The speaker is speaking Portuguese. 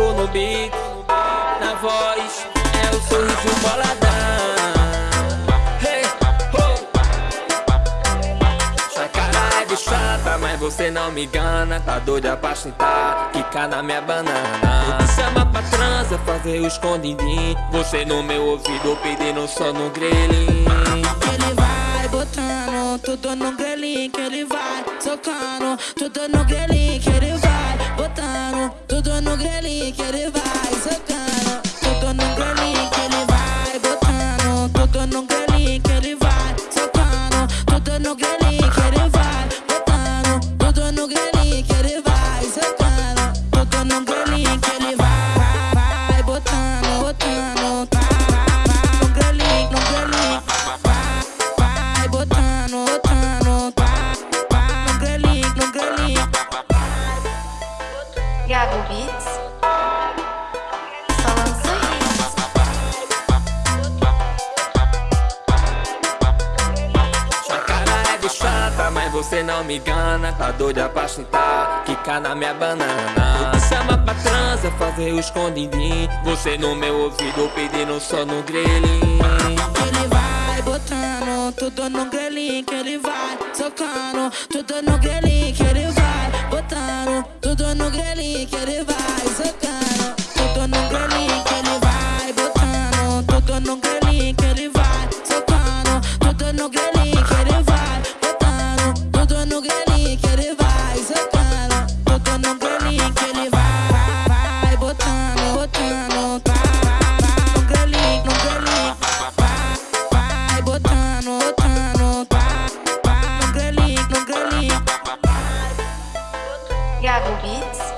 no beat Na voz é o sorriso boladão. Sua cara é de chata, mas você não me engana. Tá doida pra chutar, quicar na minha banana. Te chama pra transa, fazer o escondidinho. Você no meu ouvido pedindo só no grelhinho Ele vai botando tudo no grelhinho Que ele vai socando tudo no grelhinho Gago Beats. É de chata, mas você não me engana. Tá doida pra chutar, quicar na minha banana. Chama pra transa, fazer o escondidinho. Você no meu ouvido pedindo só no grelhinho. Ele vai botando tudo no grelhinho Que ele vai socando tudo no grelhinho eu tô no grelhinho que ele vai socando. Eu tô no grelhinho que ele vai botando. Eu tô no grelhinho que ele vai socando. Tô no grelhinho Iago Beats.